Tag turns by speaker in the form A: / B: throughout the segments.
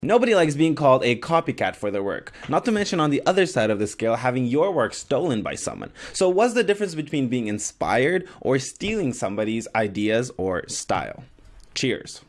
A: Nobody likes being called a copycat for their work, not to mention on the other side of the scale having your work stolen by someone. So what's the difference between being inspired or stealing somebody's ideas or style? Cheers.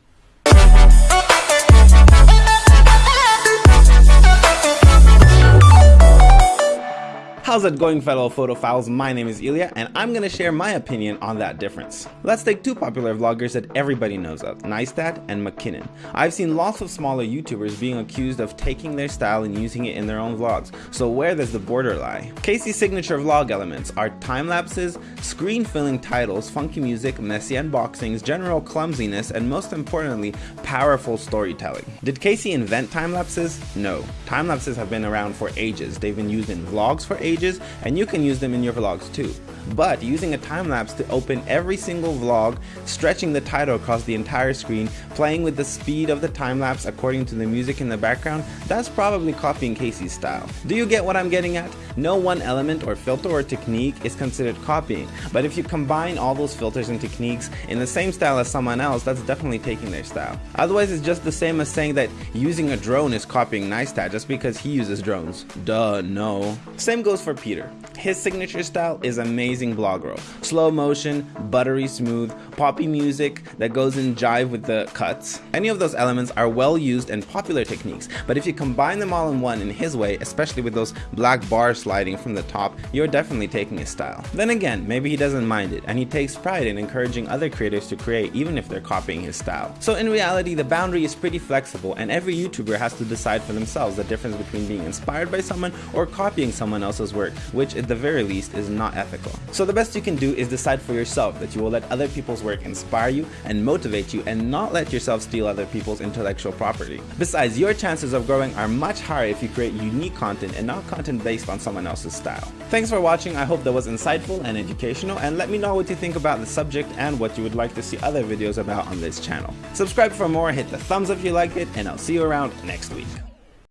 A: How's it going fellow photophiles? My name is Ilya and I'm gonna share my opinion on that difference. Let's take two popular vloggers that everybody knows of, Neistat and McKinnon. I've seen lots of smaller YouTubers being accused of taking their style and using it in their own vlogs, so where does the border lie? Casey's signature vlog elements are time lapses, screen filling titles, funky music, messy unboxings, general clumsiness, and most importantly, powerful storytelling. Did Casey invent time lapses? No. Time lapses have been around for ages. They've been used in vlogs for ages pages and you can use them in your vlogs too. But using a time lapse to open every single vlog, stretching the title across the entire screen, playing with the speed of the time lapse according to the music in the background, that's probably copying Casey's style. Do you get what I'm getting at? No one element or filter or technique is considered copying, but if you combine all those filters and techniques in the same style as someone else, that's definitely taking their style. Otherwise, it's just the same as saying that using a drone is copying Neistat just because he uses drones. Duh, no. Same goes for Peter. His signature style is amazing blog roll. Slow motion, buttery smooth, poppy music that goes in jive with the cuts. Any of those elements are well used and popular techniques, but if you combine them all in one in his way, especially with those black bars sliding from the top, you're definitely taking his style. Then again, maybe he doesn't mind it, and he takes pride in encouraging other creators to create even if they're copying his style. So in reality, the boundary is pretty flexible, and every YouTuber has to decide for themselves the difference between being inspired by someone or copying someone else's work, which at the very least is not ethical. So the best you can do is decide for yourself that you will let other people's work inspire you and motivate you and not let yourself steal other people's intellectual property. Besides, your chances of growing are much higher if you create unique content and not content based on someone else's style. Thanks for watching, I hope that was insightful and educational and let me know what you think about the subject and what you would like to see other videos about on this channel. Subscribe for more, hit the thumbs up if you liked it, and I'll see you around next week.